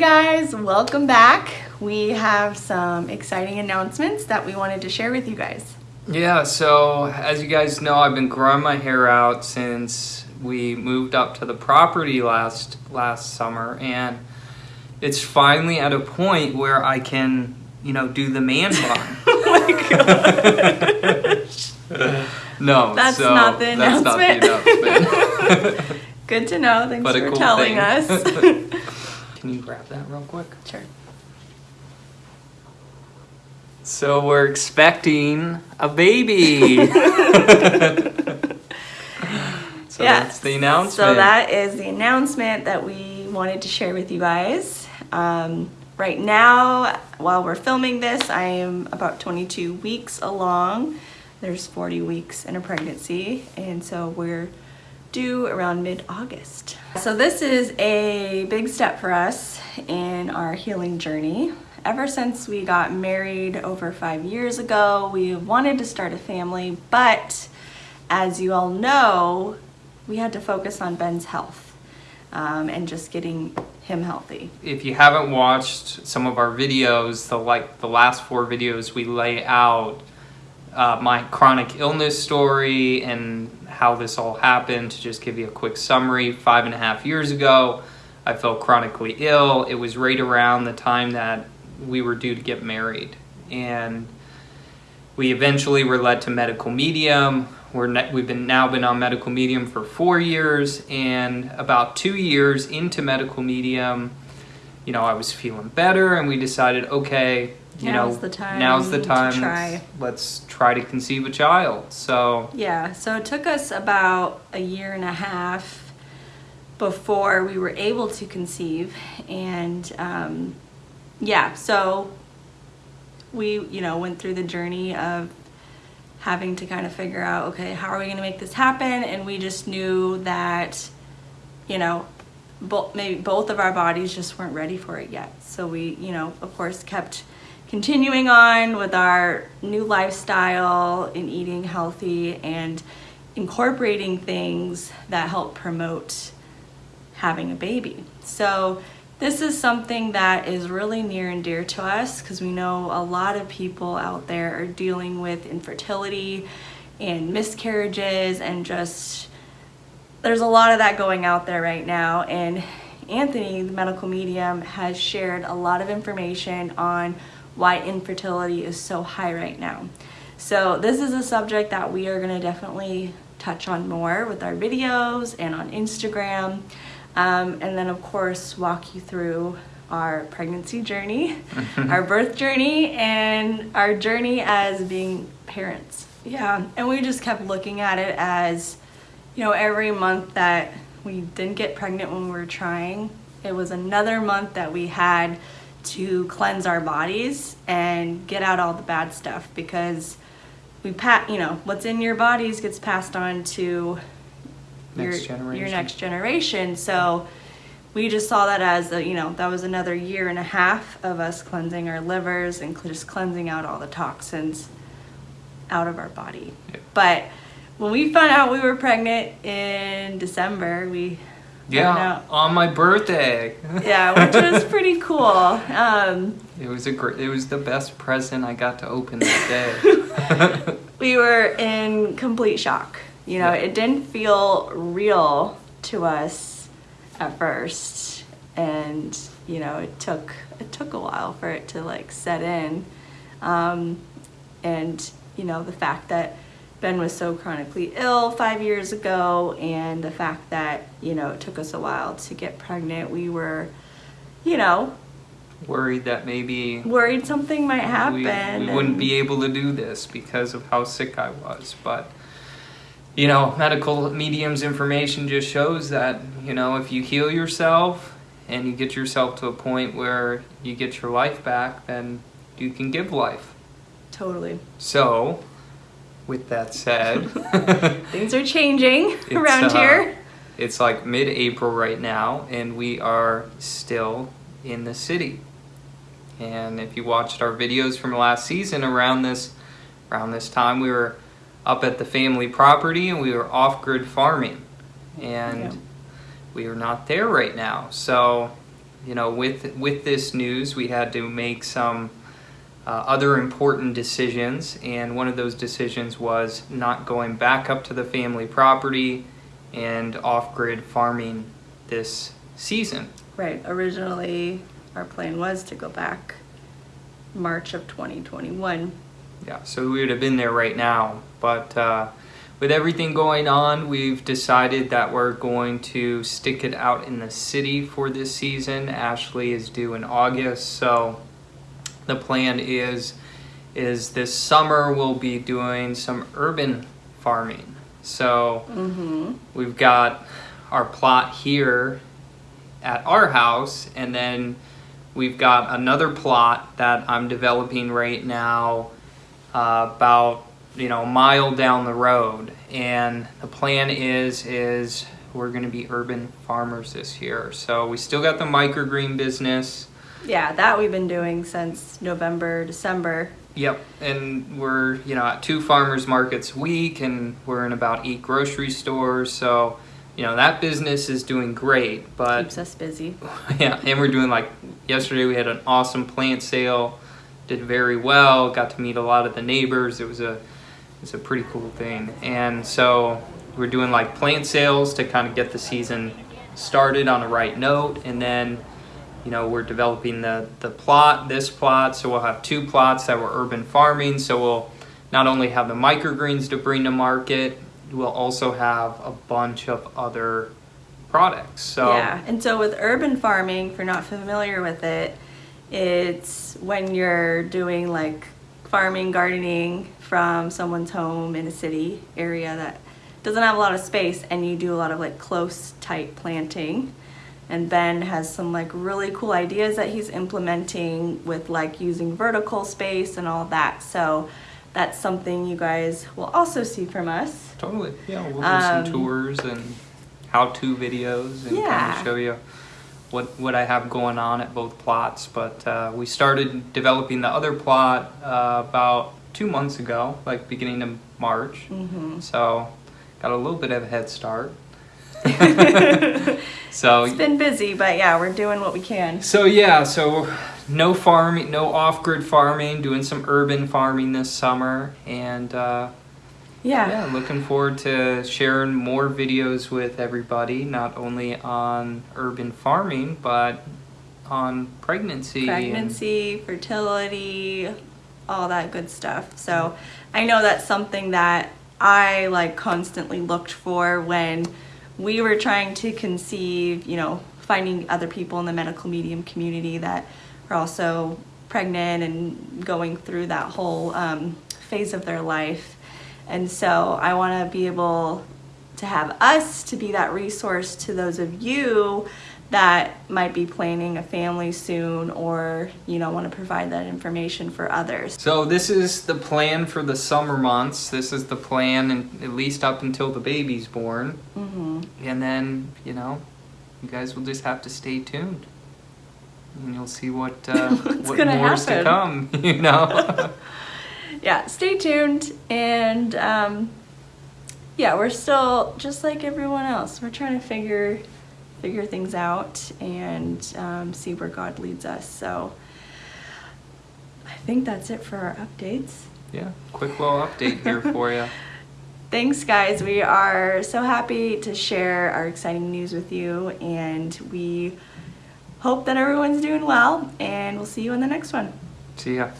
guys, welcome back. We have some exciting announcements that we wanted to share with you guys. Yeah, so as you guys know, I've been growing my hair out since we moved up to the property last last summer and it's finally at a point where I can, you know, do the man bun. oh my gosh. no, That's so not the that's not the announcement. Good to know. Thanks But for cool telling thing. us. Can you grab that real quick? sure. So we're expecting a baby. so Yeah. that's the announcement. So that is the announcement that we wanted to share with you guys. Um, right now, while we're filming this, I am about 22 weeks along. There's 40 weeks in a pregnancy, and so we're due around mid-August. So this is a big step for us in our healing journey. Ever since we got married over five years ago, we wanted to start a family, but as you all know, we had to focus on Ben's health um, and just getting him healthy. if you haven't watched some of our videos, the like the last four videos, we lay out uh, my chronic illness story and how this all happened. To just give you a quick summary, five and a half years ago, I felt chronically ill. It was right around the time that we were due to get married, and we eventually were led to medical medium. We're ne- we've been now been on medical medium for four years, and about two years into medical medium, you know, I was feeling better, and we decided, okay, you Now's know, the time now's the to time. try. Let's, let's try to conceive a child. So Yeah, so it took us about a year and a half before we were able to conceive. And um, yeah, so we, you know, went through the journey of having to kind of figure out, okay, how are we going to make this happen? And we just knew that, you know, both maybe both of our bodies just weren't ready for it yet. So we, you know, of course, kept continuing on with our new lifestyle and eating healthy and incorporating things that help promote having a baby. So this is something that is really near and dear to us because we know a lot of people out there are dealing with infertility and miscarriages and just there's a lot of that going out there right now and Anthony the medical medium has shared a lot of information on why infertility is so high right now. So this is a subject that we are going to definitely touch on more with our videos and on Instagram. Um, and then of course walk you through our pregnancy journey, our birth journey, and our journey as being parents. Yeah, and we just kept looking at it as, you know, every month that we didn't get pregnant when we were trying, it was another month that we had to cleanse our bodies and get out all the bad stuff because we pat, you know, what's in your bodies gets passed on to Next your, generation. your next generation. So we just saw that as a, you know, that was another year and a half of us cleansing our livers and just cleansing out all the toxins out of our body. Yep. But when we found out we were pregnant in December, we yeah, on my birthday. yeah, which was pretty cool. Um, It was a great. It was the best present I got to open that day. we were in complete shock. You know, Yeah. it didn't feel real to us at first, and you know, it took it took a while for it to like set in, um, and you know, the fact that Ben was so chronically ill five years ago, and the fact that you know it took us a while to get pregnant, we were, you know, Worried that maybe worried something might happen. we, we wouldn't be able to do this because of how sick I was. But you know, medical mediums information just shows that you know if you heal yourself and you get yourself to a point where you get your life back, then you can give life. totally. So, with that said, Things are changing around uh, here. it's like mid-April right now, and we are still in the city. And if you watched our videos from last season, around this around this time, we were up at the family property and we were off-grid farming, and Yeah. we are not there right now. So you know, with with this news, we had to make some uh, other important decisions, and one of those decisions was not going back up to the family property and off-grid farming this season. Right. Originally, our plan was to go back March of 2021. Yeah, so we would have been there right now, but uh, with everything going on, we've decided that we're going to stick it out in the city for this season. Ashley is due in August, so the plan is is this summer we'll be doing some urban farming. So Mm-hmm. we've got our plot here at our house, and then we've got another plot that I'm developing right now, uh, about you know a mile down the road. And the plan is is we're going to be urban farmers this year. So we still got the microgreen business. Yeah, that we've been doing since November, December. Yep, and we're you know at two farmers markets a week, and we're in about eight grocery stores. So you know that business is doing great, but Keeps us busy. yeah, and we're doing like yesterday we had an awesome plant sale, did very well, got to meet a lot of the neighbors. It was a it's a pretty cool thing. And so we're doing like plant sales to kind of get the season started on the right note and then you know we're developing the the plot this plot so we'll have two plots that were urban farming so we'll not only have the microgreens to bring to market we'll also have a bunch of other products so Yeah, and so with urban farming, if you're not familiar with it, it's when you're doing like farming, gardening from someone's home in a city area that doesn't have a lot of space and you do a lot of like close, tight planting. And Ben has some like really cool ideas that he's implementing with like using vertical space and all that. So that's something you guys will also see from us. Totally. Yeah, we'll do Um, some tours and how-to videos and kind of show you what what I have going on at both plots. But uh, we started developing the other plot uh, about two months ago, like beginning of March. hmm So got a little bit of a head start. so It's been busy, but yeah, we're doing what we can. so yeah, so no farming, no off-grid farming, doing some urban farming this summer, and. Uh, yeah, yeah, looking forward to sharing more videos with everybody, not only on urban farming, but on pregnancy. and- pregnancy, fertility, all that good stuff. So I know that's something that I like constantly looked for when we were trying to conceive, you know, finding other people in the medical medium community that are also pregnant and going through that whole um, phase of their life. And so I want to be able to have us to be that resource to those of you that might be planning a family soon or you know want to provide that information for others So this is the plan for the summer months. This is the plan, and at least up until the baby's born, Mm -hmm. and then you know, you guys will just have to stay tuned, and you'll see what uh, What's what gonna more's to come. You know. yeah stay tuned and um, yeah we're still just like everyone else we're trying to figure figure things out and um, see where god leads us so i think that's it for our updates yeah, quick little update here for you. Thanks, guys. We are so happy to share our exciting news with you, and we hope that everyone's doing well, and we'll see you in the next one. See ya.